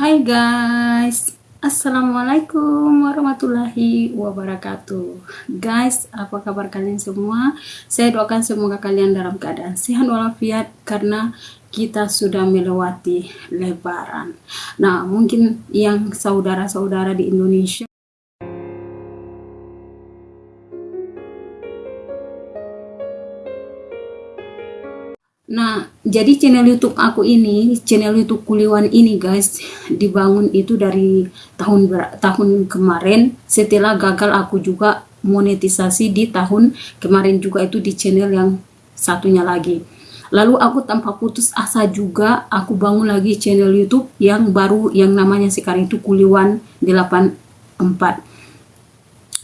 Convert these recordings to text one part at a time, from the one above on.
Hai guys, Assalamualaikum warahmatullahi wabarakatuh. Guys, apa kabar kalian semua? Saya doakan semoga kalian dalam keadaan sehat walafiat Karena kita sudah melewati lebaran. Nah, mungkin yang saudara-saudara di Indonesia jadi channel YouTube aku ini, channel YouTube Kuliwan ini guys, dibangun itu dari tahun tahun kemarin setelah gagal aku juga monetisasi di tahun kemarin juga itu di channel yang satunya lagi. Lalu aku tanpa putus asa juga aku bangun lagi channel YouTube yang baru yang namanya sekarang itu Kuliwan 84.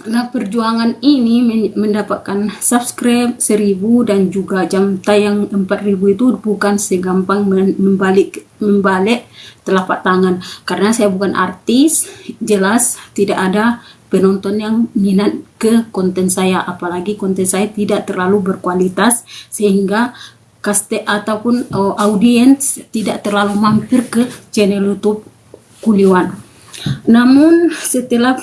Nah, perjuangan ini mendapatkan subscribe 1000 dan juga jam tayang 4000 itu bukan segampang membalik membalik telapak tangan karena saya bukan artis, jelas tidak ada penonton yang minat ke konten saya apalagi konten saya tidak terlalu berkualitas sehingga kaste ataupun uh, audiens tidak terlalu mampir ke channel YouTube Kuliwan. Namun setelah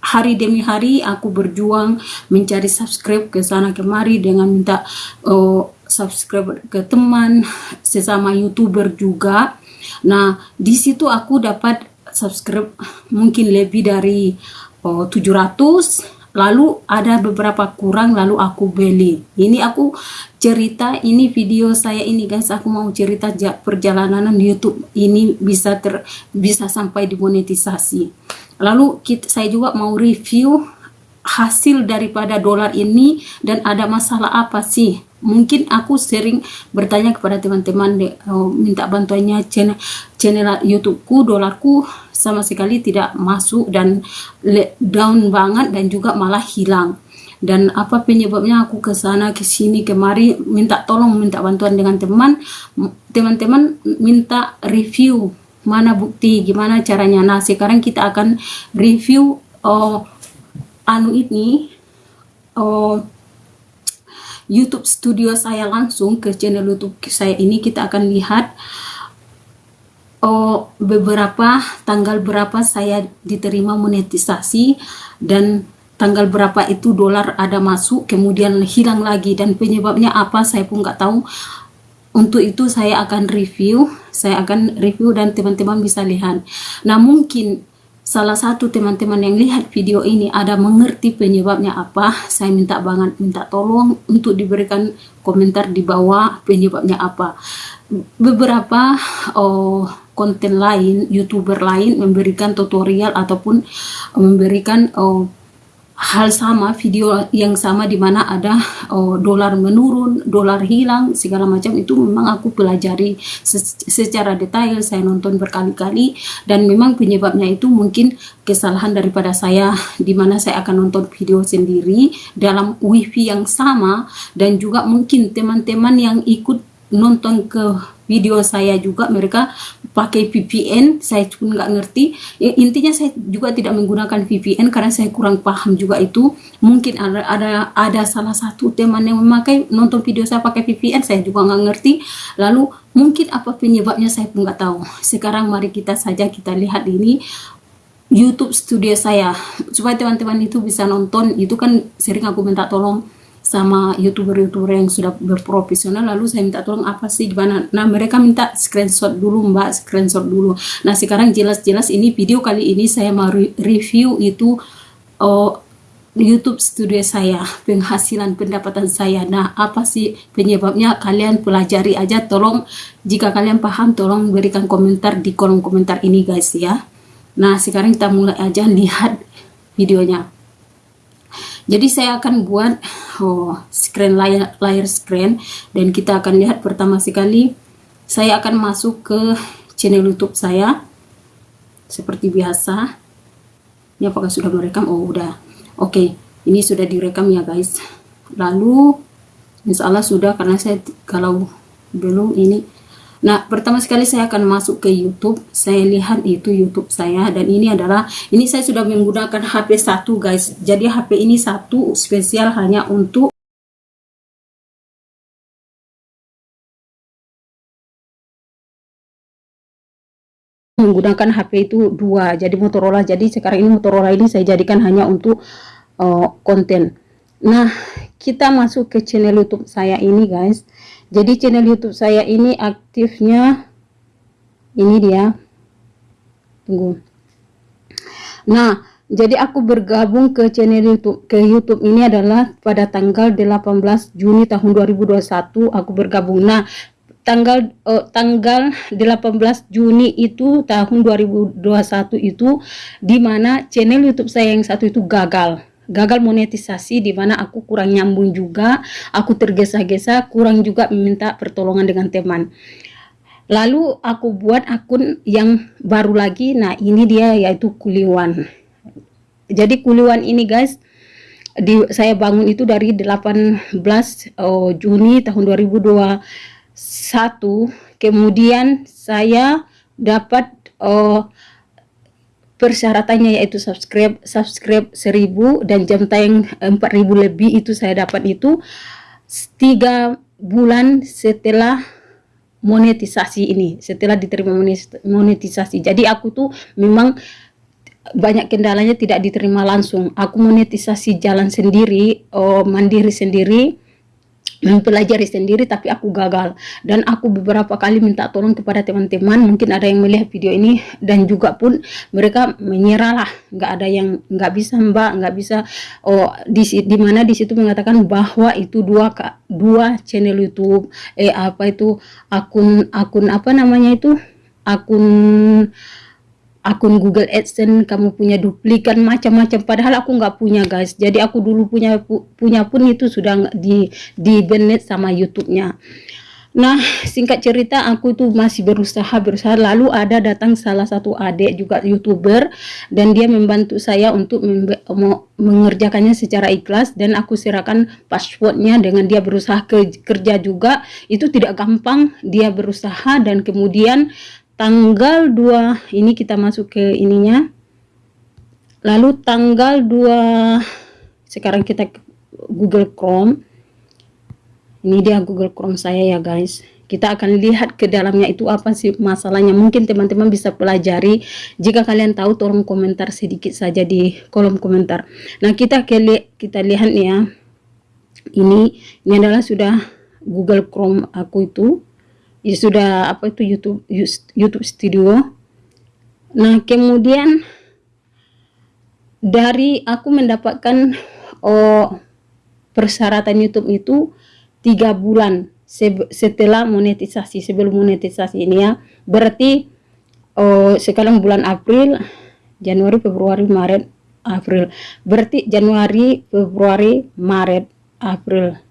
hari demi hari aku berjuang mencari subscribe ke sana kemari dengan minta uh, subscribe ke teman sesama youtuber juga. Nah di situ aku dapat subscribe mungkin lebih dari uh, 700 lalu ada beberapa kurang lalu aku beli. Ini aku cerita ini video saya ini guys. Aku mau cerita perjalanan YouTube ini bisa ter bisa sampai dimonetisasi Lalu kita, saya juga mau review hasil daripada dolar ini dan ada masalah apa sih? Mungkin aku sering bertanya kepada teman-teman uh, minta bantuannya channel channel YouTubeku, dolarku sama sekali tidak masuk dan down banget dan juga malah hilang. Dan apa penyebabnya aku ke sana ke sini kemari minta tolong minta bantuan dengan teman teman-teman minta review mana bukti gimana caranya? Nah sekarang kita akan review oh, anu ini oh, YouTube studio saya langsung ke channel YouTube saya ini. Kita akan lihat oh, beberapa tanggal berapa saya diterima monetisasi dan tanggal berapa itu dolar ada masuk kemudian hilang lagi. Dan penyebabnya apa saya pun nggak tahu. Untuk itu saya akan review saya akan review dan teman-teman bisa lihat. Nah mungkin salah satu teman-teman yang lihat video ini ada mengerti penyebabnya apa. Saya minta banget minta tolong untuk diberikan komentar di bawah penyebabnya apa. Beberapa oh, konten lain youtuber lain memberikan tutorial ataupun memberikan oh, hal sama video yang sama di mana ada oh, dolar menurun, dolar hilang segala macam itu memang aku pelajari secara detail saya nonton berkali-kali dan memang penyebabnya itu mungkin kesalahan daripada saya di mana saya akan nonton video sendiri dalam wifi yang sama dan juga mungkin teman-teman yang ikut nonton ke video saya juga mereka pakai VPN saya pun nggak ngerti. Ya, intinya saya juga tidak menggunakan VPN karena saya kurang paham juga itu. Mungkin ada ada ada salah satu teman yang memakai nonton video saya pakai VPN saya juga nggak ngerti. Lalu mungkin apa penyebabnya saya pun nggak tahu. Sekarang mari kita saja kita lihat ini YouTube studio saya. Supaya teman-teman itu bisa nonton itu kan sering aku minta tolong sama youtuber-youtuber yang sudah berprofesional lalu saya minta tolong apa sih gimana nah mereka minta screenshot dulu mbak screenshot dulu. Nah sekarang jelas-jelas ini video kali ini saya mau review itu oh, YouTube studio saya penghasilan pendapatan saya. Nah apa sih penyebabnya? Kalian pelajari aja tolong jika kalian paham tolong berikan komentar di kolom komentar ini guys ya. Nah sekarang kita mulai aja lihat videonya jadi saya akan buat oh, screen layar, layar screen dan kita akan lihat pertama sekali saya akan masuk ke channel YouTube saya seperti biasa. Ini apakah sudah merekam? Oh, udah. Oke, okay. ini sudah direkam ya guys. Lalu insya Allah sudah karena saya kalau belum ini Nah, pertama sekali saya akan masuk ke YouTube. Saya lihat itu YouTube saya dan ini adalah ini saya sudah menggunakan HP satu guys. Jadi HP ini satu spesial hanya untuk menggunakan HP itu dua jadi Motorola jadi sekarang ini Motorola ini saya jadikan hanya untuk uh, konten nah kita masuk ke channel YouTube saya ini guys jadi channel YouTube saya ini aktifnya ini dia. Tunggu. Nah jadi aku bergabung ke channel YouTube ke YouTube ini adalah pada tanggal 18 Juni tahun 2021 aku bergabung. Nah tanggal uh, tanggal 18 Juni itu tahun 2021 itu di mana channel YouTube saya yang satu itu gagal gagal monetisasi di mana aku kurang nyambung juga aku tergesa-gesa kurang juga meminta pertolongan dengan teman. Lalu aku buat akun yang baru lagi nah ini dia yaitu kuliwan. Jadi kuliwan ini guys di saya bangun itu dari 18 oh, Juni tahun 2021 satu. Kemudian saya dapat uh, persyaratannya yaitu subscribe subscribe 1000 dan jam tayang 4000 lebih itu saya dapat itu tiga bulan setelah monetisasi ini setelah diterima monetisasi. Jadi aku tuh memang banyak kendalanya tidak diterima langsung. Aku monetisasi jalan sendiri oh, mandiri sendiri mempelajari sendiri tapi aku gagal. Dan aku beberapa kali minta tolong kepada teman-teman mungkin ada yang melihat video ini dan juga pun mereka menyerah lah nggak ada yang nggak bisa mbak nggak bisa. Oh di mana di situ mengatakan bahwa itu dua dua channel YouTube eh apa itu akun akun apa namanya itu? Akun akun Google AdSense kamu punya duplikan macam-macam padahal aku nggak punya guys. Jadi aku dulu punya pu, punya pun itu sudah di di banned sama YouTube-nya. Nah singkat cerita aku tuh masih berusaha berusaha. Lalu ada datang salah satu adik juga youtuber dan dia membantu saya untuk mengerjakannya secara ikhlas dan aku serahkan passwordnya dengan dia berusaha ke, kerja juga. Itu tidak gampang. Dia berusaha dan kemudian tanggal 2 ini kita masuk ke ininya. Lalu tanggal 2 sekarang kita Google Chrome. Ini dia Google Chrome saya ya guys. Kita akan lihat ke dalamnya itu apa sih masalahnya. Mungkin teman-teman bisa pelajari. Jika kalian tahu tolong komentar sedikit saja di kolom komentar. Nah kita kita lihat nih ya. Ini ini adalah sudah Google Chrome aku itu ya sudah apa itu YouTube YouTube Studio. Nah kemudian dari aku mendapatkan oh, persyaratan YouTube itu tiga bulan setelah monetisasi sebelum monetisasi ini ya. Berarti oh, sekarang bulan April Januari Februari Maret April. Berarti Januari Februari Maret April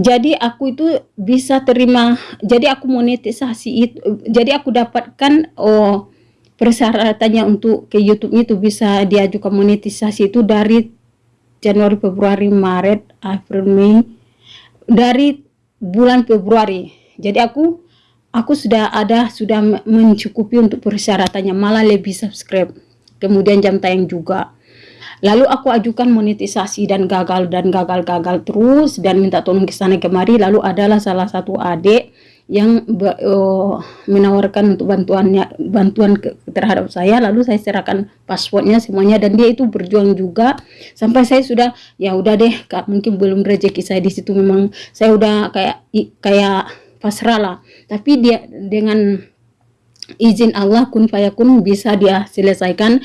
jadi aku itu bisa terima jadi aku monetisasi itu jadi aku dapatkan oh persyaratannya untuk ke YouTube itu bisa diajukan monetisasi itu dari Januari Februari Maret April Mei dari bulan Februari. Jadi aku aku sudah ada sudah mencukupi untuk persyaratannya malah lebih subscribe. Kemudian jam tayang juga Lalu aku ajukan monetisasi dan gagal dan gagal-gagal terus dan minta tolong ke sana kemari. Lalu adalah salah satu adik yang uh, menawarkan untuk bantuannya bantuan ke, terhadap saya. Lalu saya serahkan passwordnya semuanya dan dia itu berjuang juga. Sampai saya sudah ya udah deh kak mungkin belum rezeki saya di situ. Memang saya udah kayak kayak pasrah lah. Tapi dia dengan izin Allah kun fayakun bisa dia selesaikan.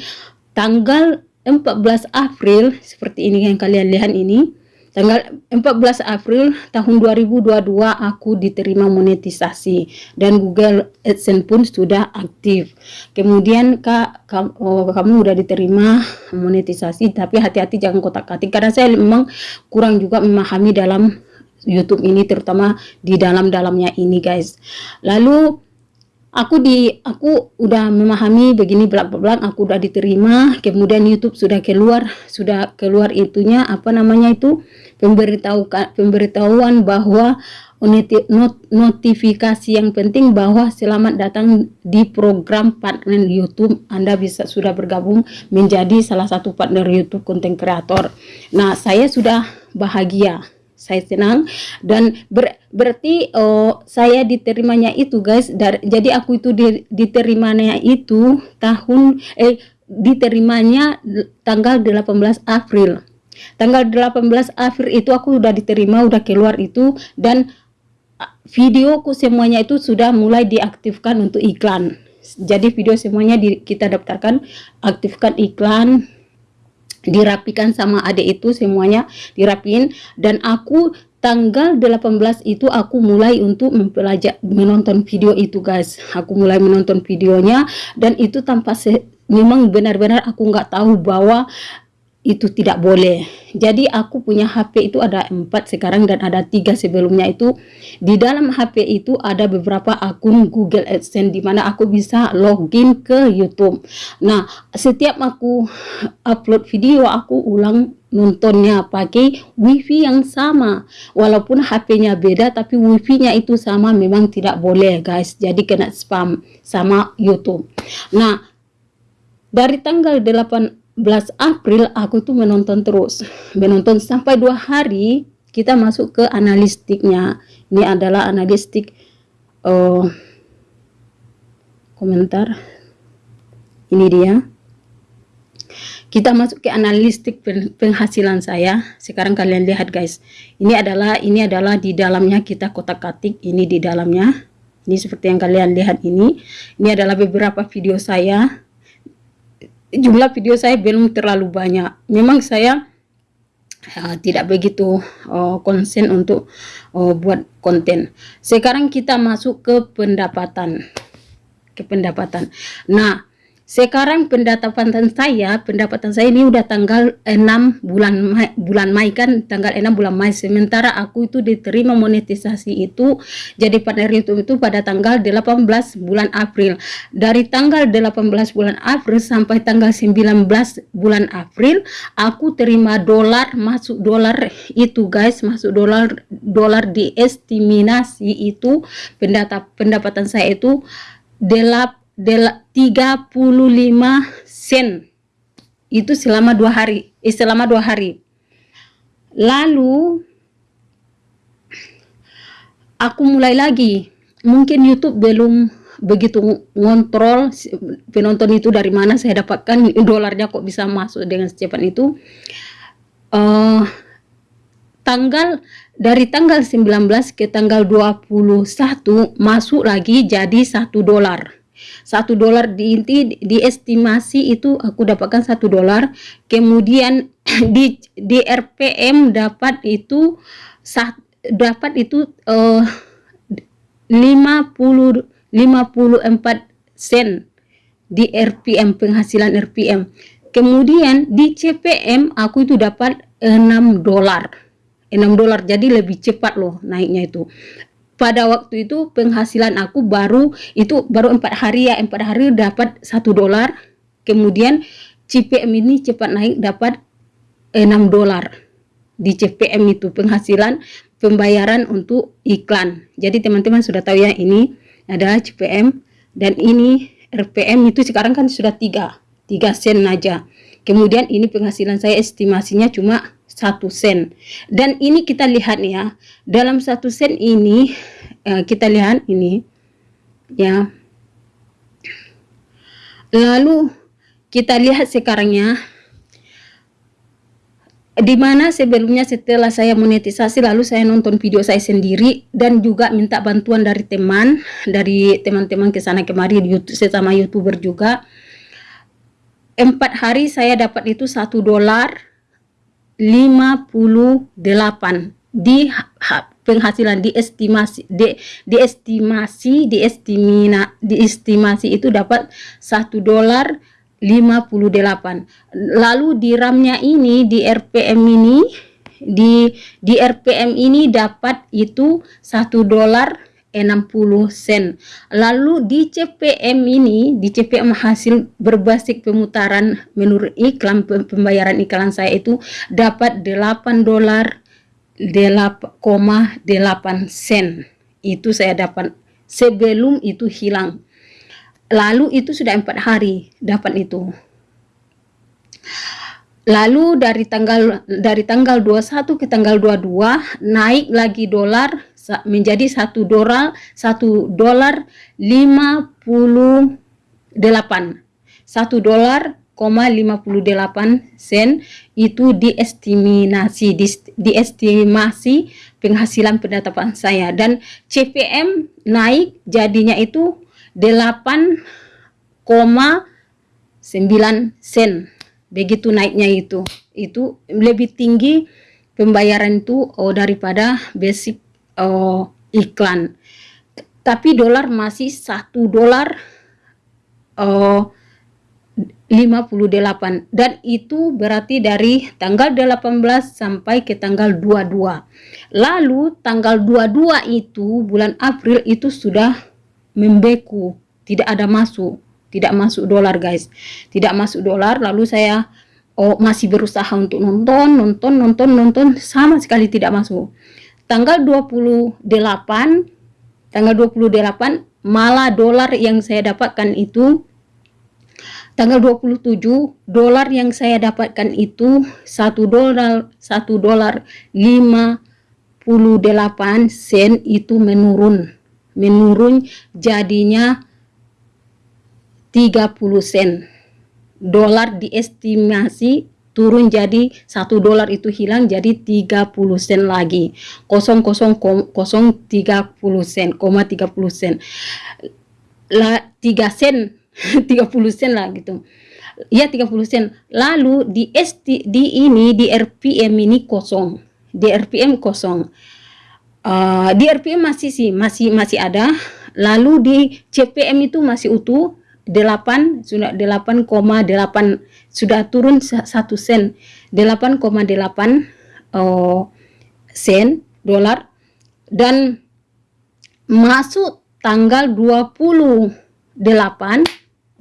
Tanggal 14 April seperti ini yang kalian lihat ini tanggal 14 April tahun 2022 aku diterima monetisasi dan Google AdSense pun sudah aktif. Kemudian kak kamu, oh, kamu udah diterima monetisasi tapi hati-hati jangan kotak-katik karena saya memang kurang juga memahami dalam YouTube ini terutama di dalam-dalamnya ini guys. Lalu aku di aku udah memahami begini belak belak aku udah diterima kemudian YouTube sudah keluar sudah keluar itunya apa namanya itu pemberitahu pemberitahuan bahwa not, notifikasi yang penting bahwa selamat datang di program partner YouTube. Anda bisa sudah bergabung menjadi salah satu partner YouTube konten kreator nah saya sudah bahagia saya senang dan ber, berarti oh, saya diterimanya itu guys dari, jadi aku itu di, diterimanya itu tahun eh diterimanya tanggal 18 April. Tanggal 18 April itu aku udah diterima udah keluar itu dan videoku semuanya itu sudah mulai diaktifkan untuk iklan. Jadi video semuanya di, kita daftarkan aktifkan iklan dirapikan sama adik itu semuanya dirapin dan aku tanggal 18 itu aku mulai untuk mempelajari menonton video itu guys. Aku mulai menonton videonya dan itu tanpa memang benar-benar aku nggak tahu bahwa itu tidak boleh. Jadi aku punya HP itu ada empat sekarang dan ada tiga sebelumnya itu. Di dalam HP itu ada beberapa akun Google AdSense di mana aku bisa login ke YouTube. Nah, setiap aku upload video aku ulang nontonnya pakai wifi yang sama. Walaupun HP-nya beda tapi wifi-nya itu sama memang tidak boleh guys. Jadi kena spam sama YouTube. Nah, dari tanggal 8 11 April aku tuh menonton terus. Menonton sampai dua hari kita masuk ke analistiknya. Ini adalah analistik uh, komentar. Ini dia. Kita masuk ke analistik penghasilan saya. Sekarang kalian lihat guys. Ini adalah ini adalah di dalamnya kita kotak katik ini di dalamnya. Ini seperti yang kalian lihat ini. Ini adalah beberapa video saya jumlah video saya belum terlalu banyak. Memang saya uh, tidak begitu uh, konsen untuk uh, buat konten. Sekarang kita masuk ke pendapatan. Ke pendapatan. Nah, sekarang pendapatan saya, pendapatan saya ini udah tanggal 6 bulan Mei, bulan Mei kan tanggal 6 bulan Mei. Sementara aku itu diterima monetisasi itu jadi partner YouTube itu pada tanggal 18 bulan April. Dari tanggal 18 bulan April sampai tanggal 19 bulan April aku terima dolar masuk dolar itu guys, masuk dolar dolar di estimasi itu pendapatan saya itu delap 35 sen. Itu selama dua hari eh, selama dua hari. Lalu aku mulai lagi. Mungkin YouTube belum begitu ngontrol penonton itu dari mana saya dapatkan dolarnya kok bisa masuk dengan secepat itu. Uh, tanggal dari tanggal 19 ke tanggal 21 masuk lagi jadi satu dolar satu dolar di inti diestimasi itu aku dapatkan satu dolar. Kemudian di di RPM dapat itu saat dapat itu uh, 50 54 sen di RPM penghasilan RPM kemudian di CPM aku itu dapat 6 dolar. 6 dolar jadi lebih cepat loh naiknya itu pada waktu itu penghasilan aku baru itu baru empat hari ya empat hari dapat satu dolar. Kemudian CPM ini cepat naik dapat 6 dolar di CPM itu penghasilan pembayaran untuk iklan. Jadi teman-teman sudah tahu ya ini adalah CPM dan ini RPM itu sekarang kan sudah tiga tiga sen aja. Kemudian ini penghasilan saya estimasinya cuma satu sen. Dan ini kita lihat ya dalam satu sen ini uh, kita lihat ini ya. Lalu kita lihat sekarangnya di mana sebelumnya setelah saya monetisasi lalu saya nonton video saya sendiri dan juga minta bantuan dari teman dari teman-teman ke sana kemari YouTube sesama youtuber juga. Empat hari saya dapat itu satu dolar 58 di penghasilan di estimasi di, di estimasi di estimina di estimasi itu dapat satu dolar 58 lalu di ramnya ini di RPM ini di di RPM ini dapat itu satu dolar 60 sen. Lalu di CPM ini, di CPM hasil berbasis pemutaran menurut iklan pembayaran iklan saya itu dapat 8 dolar 8,8 sen. Itu saya dapat sebelum itu hilang. Lalu itu sudah empat hari dapat itu. lalu dari tanggal dari tanggal 21 ke tanggal 22 naik lagi dolar menjadi satu dolar satu dolar 58 satu dolar 58 sen. Itu diestimasi di, diestimasi penghasilan pendapatan saya. Dan CPM naik jadinya itu 8,9 sen. Begitu naiknya itu. Itu lebih tinggi pembayaran itu oh, daripada basic oh, iklan. Tapi dolar masih satu dolar oh, 58 dan itu berarti dari tanggal 18 sampai ke tanggal 22 lalu tanggal 22 itu bulan April itu sudah membeku. Tidak ada masuk. Tidak masuk dolar guys. Tidak masuk dolar. Lalu saya oh masih berusaha untuk nonton nonton nonton nonton. Sama sekali tidak masuk tanggal 28 tanggal 28 malah dolar yang saya dapatkan itu. Tanggal 27 dolar yang saya dapatkan itu satu dolar satu dolar 58 sen itu menurun. Menurun jadinya 30 sen. Dolar diestimasi turun jadi satu dolar itu hilang jadi 30 sen lagi. 0,030 sen, 30 sen. Lah 3 sen 30 sen lah gitu. Ya 30 sen. Lalu di ST di ini di RPM ini kosong. Di RPM kosong. Uh, di RPM masih sih masih masih ada. Lalu di CPM itu masih utuh 8 sudah 8,8 sudah turun 1 sen. 8,8 uh, sen dolar. Dan masuk tanggal 28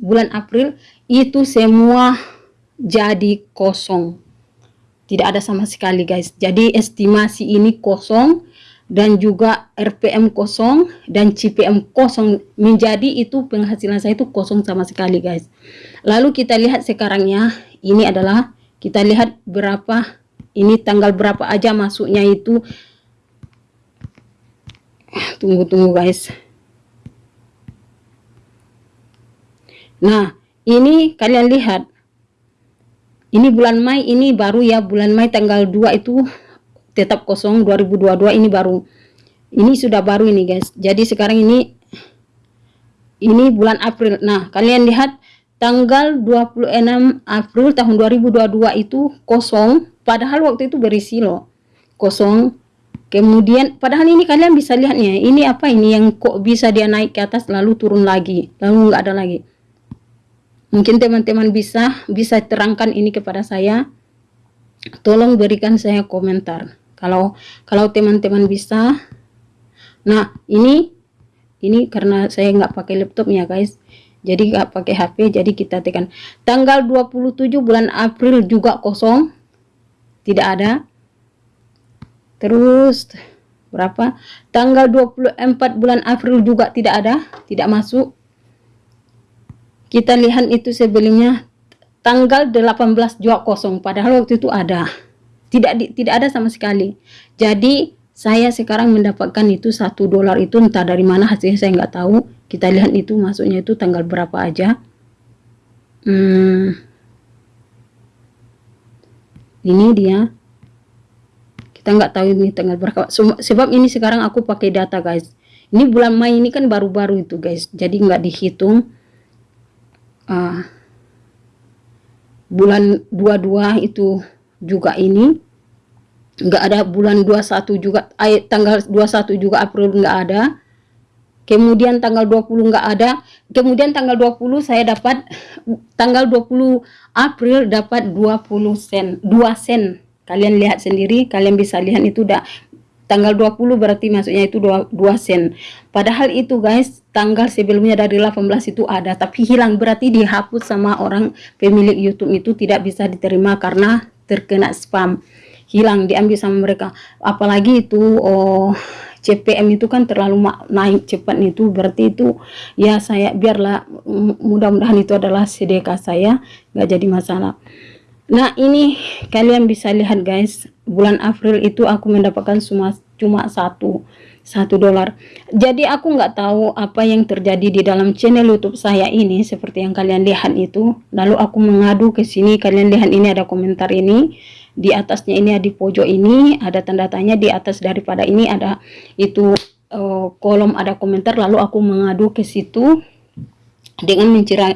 bulan April itu semua jadi kosong. Tidak ada sama sekali guys. Jadi estimasi ini kosong dan juga RPM kosong dan CPM kosong. Menjadi itu penghasilan saya itu kosong sama sekali guys. Lalu kita lihat sekarangnya ini adalah kita lihat berapa ini tanggal berapa aja masuknya itu. Tunggu-tunggu guys. Nah, ini kalian lihat. Ini bulan Mei ini baru ya, bulan Mei tanggal 2 itu tetap kosong 2022 ini baru. Ini sudah baru ini guys. Jadi sekarang ini ini bulan April. Nah, kalian lihat tanggal 26 April tahun 2022 itu kosong padahal waktu itu berisi loh. Kosong. Kemudian padahal ini kalian bisa lihatnya. Ini apa ini yang kok bisa dia naik ke atas lalu turun lagi, lalu nggak ada lagi. Mungkin teman-teman bisa bisa terangkan ini kepada saya. Tolong berikan saya komentar. Kalau kalau teman-teman bisa. Nah, ini ini karena saya nggak pakai laptop ya, guys. Jadi nggak pakai HP, jadi kita tekan tanggal 27 bulan April juga kosong. Tidak ada. Terus berapa? Tanggal 24 bulan April juga tidak ada, tidak masuk kita lihat itu sebelumnya tanggal 18 juga kosong padahal waktu itu ada tidak di, tidak ada sama sekali. Jadi saya sekarang mendapatkan itu satu dolar itu entah dari mana hasilnya saya nggak tahu. Kita lihat itu masuknya itu tanggal berapa aja. Hmm, ini dia. Kita nggak tahu ini tanggal berapa. Sebab ini sekarang aku pakai data guys. Ini bulan Mei ini kan baru-baru itu guys. Jadi nggak dihitung uh, bulan 22 itu juga ini. Enggak ada bulan 21 juga ay, tanggal 21 juga April enggak ada. Kemudian tanggal 20 enggak ada. Kemudian tanggal 20 saya dapat tanggal 20 April dapat 20 sen 2 sen. Kalian lihat sendiri kalian bisa lihat itu udah tanggal 20 berarti masuknya itu 2, 2 sen. Padahal itu guys tanggal sebelumnya dari 18 itu ada tapi hilang. Berarti dihapus sama orang pemilik YouTube itu tidak bisa diterima karena terkena spam hilang diambil sama mereka. Apalagi itu oh CPM itu kan terlalu naik cepat itu berarti itu ya saya biarlah mudah-mudahan itu adalah sedekah saya nggak jadi masalah. Nah ini kalian bisa lihat guys bulan April itu aku mendapatkan cuma cuma satu satu dolar. Jadi aku nggak tahu apa yang terjadi di dalam channel YouTube saya ini seperti yang kalian lihat itu. Lalu aku mengadu ke sini kalian lihat ini ada komentar ini di atasnya ini di pojok ini ada tanda tanya di atas daripada ini ada itu uh, kolom ada komentar. Lalu aku mengadu ke situ dengan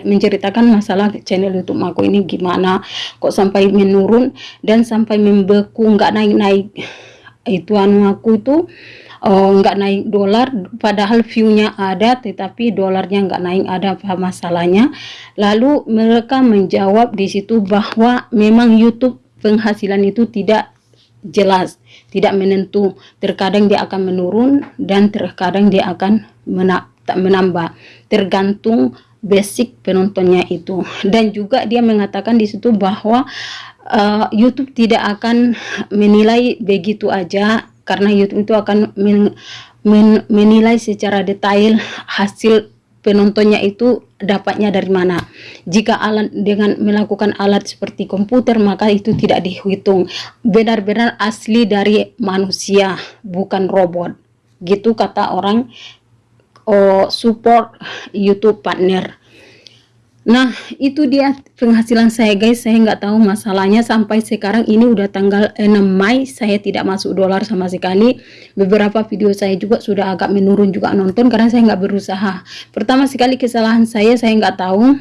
menceritakan masalah channel YouTube aku ini gimana kok sampai menurun dan sampai membeku nggak naik-naik. Itu anu aku itu oh, nggak naik dolar padahal viewnya ada tetapi dolarnya nggak naik ada apa masalahnya? Lalu mereka menjawab di situ bahwa memang YouTube penghasilan itu tidak jelas tidak menentu. Terkadang dia akan menurun dan terkadang dia akan menambah. Tergantung basic penontonnya itu. Dan juga dia mengatakan di situ bahwa uh, YouTube tidak akan menilai begitu aja karena YouTube itu akan men, men, menilai secara detail hasil penontonnya itu dapatnya dari mana. Jika alat dengan melakukan alat seperti komputer maka itu tidak dihitung. Benar-benar asli dari manusia, bukan robot. Gitu kata orang oh, support YouTube partner. Nah, itu dia penghasilan saya guys. Saya nggak tahu masalahnya sampai sekarang ini udah tanggal 6 Mei. Saya tidak masuk dolar sama sekali. Beberapa video saya juga sudah agak menurun juga nonton karena saya nggak berusaha. Pertama sekali kesalahan saya, saya nggak tahu.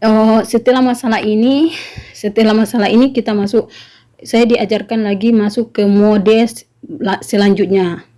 Oh, setelah masalah ini, setelah masalah ini kita masuk, saya diajarkan lagi masuk ke mode selanjutnya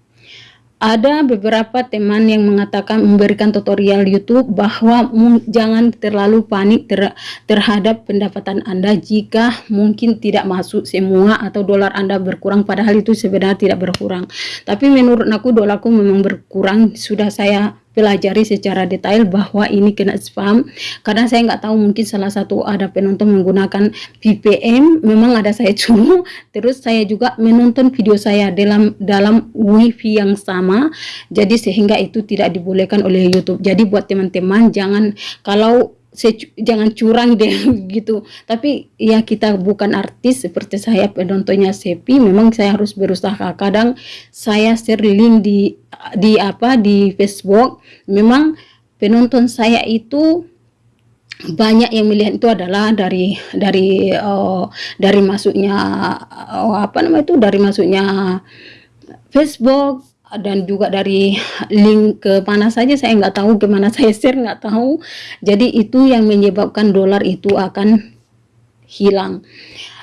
ada beberapa teman yang mengatakan memberikan tutorial YouTube bahwa jangan terlalu panik ter terhadap pendapatan Anda jika mungkin tidak masuk semua atau dolar Anda berkurang padahal itu sebenarnya tidak berkurang. Tapi menurut aku dolarku memang berkurang sudah saya pelajari secara detail bahwa ini kena spam. Karena saya nggak tahu mungkin salah satu ada penonton menggunakan VPN memang ada saya cuma. Terus saya juga menonton video saya dalam dalam wifi yang sama. Jadi sehingga itu tidak dibolehkan oleh YouTube. Jadi buat teman-teman jangan kalau jangan curang deh gitu. Tapi ya kita bukan artis seperti saya penontonnya sepi memang saya harus berusaha. Kadang saya share link di di apa di Facebook memang penonton saya itu banyak yang melihat itu adalah dari dari uh, dari masuknya uh, apa namanya itu dari masuknya Facebook dan juga dari link ke mana saja saya nggak tahu ke mana saya share nggak tahu. Jadi itu yang menyebabkan dolar itu akan hilang.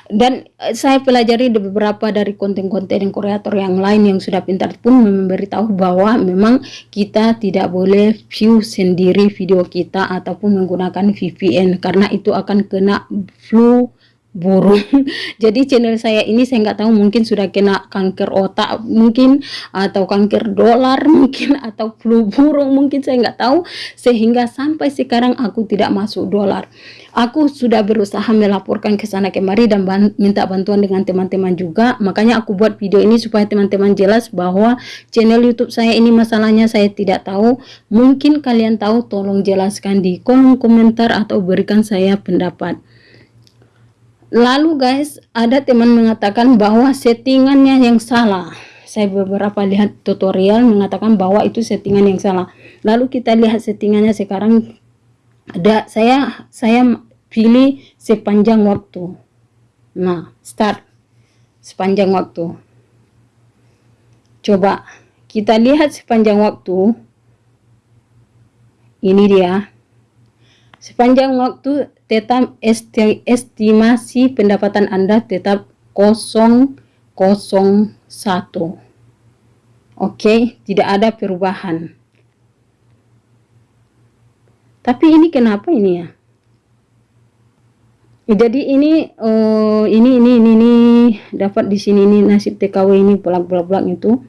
Dan eh, saya pelajari beberapa dari konten-konten yang kreator yang lain yang sudah pintar pun memberitahu bahwa memang kita tidak boleh view sendiri video kita ataupun menggunakan VPN karena itu akan kena flu burung jadi channel saya ini saya nggak tahu mungkin sudah kena kanker otak mungkin atau kanker dolar mungkin atau flu burung mungkin saya nggak tahu. Sehingga sampai sekarang aku tidak masuk dolar. Aku sudah berusaha melaporkan ke sana kemari dan ban minta bantuan dengan teman-teman juga. Makanya aku buat video ini supaya teman-teman jelas bahwa channel youtube saya ini masalahnya saya tidak tahu. Mungkin kalian tahu tolong jelaskan di kolom komentar atau berikan saya pendapat Lalu guys, ada teman mengatakan bahwa settingannya yang salah. Saya beberapa lihat tutorial mengatakan bahwa itu settingan yang salah. Lalu kita lihat settingannya sekarang. Ada saya saya pilih sepanjang waktu. Nah, start sepanjang waktu. Coba kita lihat sepanjang waktu. Ini dia. Sepanjang waktu tetap estimasi pendapatan Anda tetap 001. Oke, tidak ada perubahan. Tapi ini kenapa ini ya? Jadi ini uh, ini ini ini ini dapat di sini ini nasib TKW ini bolak-bolak itu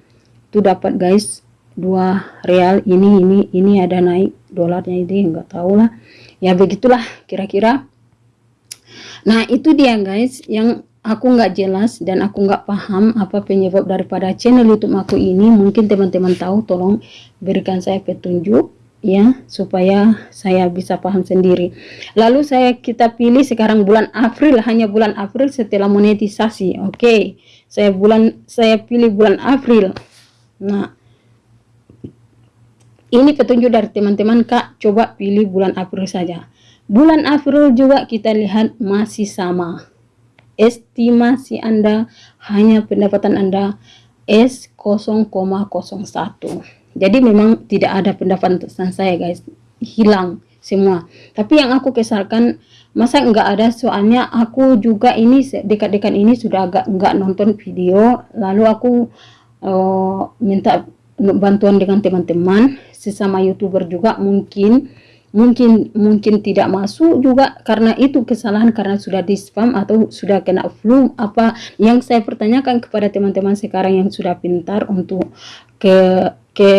itu dapat guys dua real ini ini ini ada naik dolarnya ini enggak tahu lah ya begitulah kira-kira. Nah itu dia guys yang aku nggak jelas dan aku nggak paham apa penyebab daripada channel youtube aku ini. Mungkin teman-teman tahu tolong berikan saya petunjuk ya supaya saya bisa paham sendiri. Lalu saya kita pilih sekarang bulan April hanya bulan April setelah monetisasi oke. Okay. saya bulan saya pilih bulan April. Nah ini petunjuk dari teman-teman kak. Coba pilih bulan April saja. Bulan April juga kita lihat masih sama. Estimasi anda hanya pendapatan anda S 0,01 jadi memang tidak ada pendapatan saya guys. Hilang semua. Tapi yang aku kesalkan masa enggak ada? Soalnya aku juga ini dekat-dekat ini sudah agak enggak nonton video. Lalu aku uh, minta bantuan dengan teman-teman sesama youtuber juga mungkin mungkin mungkin tidak masuk juga karena itu kesalahan karena sudah di spam atau sudah kena flu apa yang saya pertanyakan kepada teman-teman sekarang yang sudah pintar untuk ke ke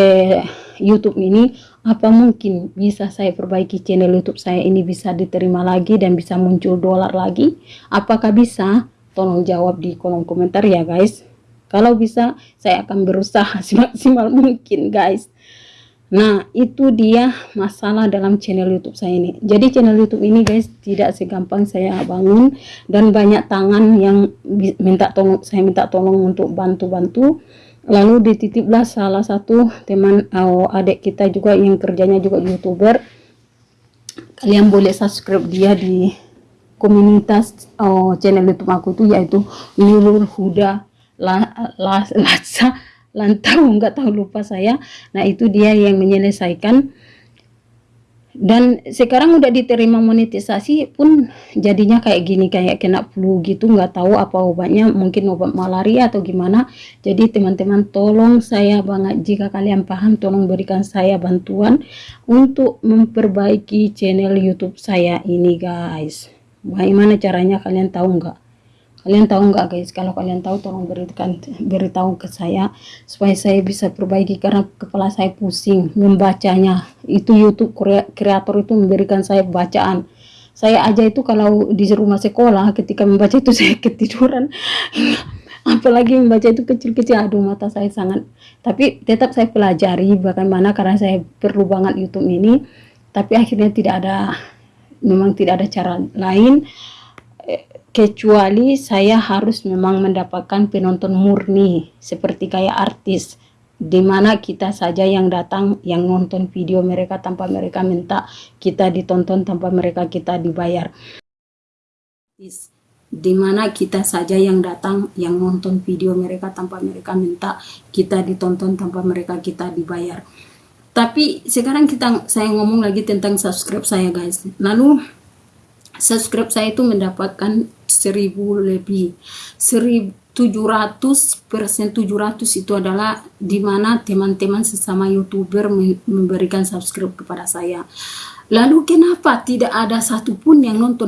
YouTube ini apa mungkin bisa saya perbaiki channel YouTube saya ini bisa diterima lagi dan bisa muncul dolar lagi? Apakah bisa? Tolong jawab di kolom komentar ya guys. Kalau bisa saya akan berusaha semaksimal mungkin guys Nah, itu dia masalah dalam channel YouTube saya ini. Jadi channel YouTube ini guys tidak segampang saya bangun dan banyak tangan yang minta tolong saya minta tolong untuk bantu-bantu. Lalu dititiplah salah satu teman oh, adik kita juga yang kerjanya juga YouTuber. Kalian boleh subscribe dia di komunitas oh, channel YouTube aku itu yaitu Nurul Huda La, La, Lasa lantau nggak tahu lupa saya. Nah itu dia yang menyelesaikan. Dan sekarang udah diterima monetisasi pun jadinya kayak gini kayak kena flu gitu nggak tahu apa obatnya mungkin obat malaria atau gimana. Jadi teman-teman tolong saya banget jika kalian paham tolong berikan saya bantuan untuk memperbaiki channel YouTube saya ini guys. Bagaimana caranya kalian tahu nggak kalian tahu nggak guys? Kalau kalian tahu tolong berikan beritahu ke saya supaya saya bisa perbaiki karena kepala saya pusing. Membacanya itu YouTube kreator itu memberikan saya bacaan. Saya aja itu kalau di rumah sekolah ketika membaca itu saya ketiduran. Apalagi membaca itu kecil-kecil aduh mata saya sangat. Tapi tetap saya pelajari bagaimana karena saya perlu banget YouTube ini. Tapi akhirnya tidak ada memang tidak ada cara lain kecuali saya harus memang mendapatkan penonton murni seperti kayak artis. Di mana kita saja yang datang yang nonton video mereka tanpa mereka minta kita ditonton tanpa mereka kita dibayar. Di mana kita saja yang datang yang nonton video mereka tanpa mereka minta kita ditonton tanpa mereka kita dibayar. Tapi sekarang kita saya ngomong lagi tentang subscribe saya guys. Lalu subscribe saya itu mendapatkan seribu lebih. Seribu tujuh ratus persen tujuh ratus itu adalah di mana teman-teman sesama youtuber memberikan subscribe kepada saya. Lalu kenapa tidak ada satupun yang nonton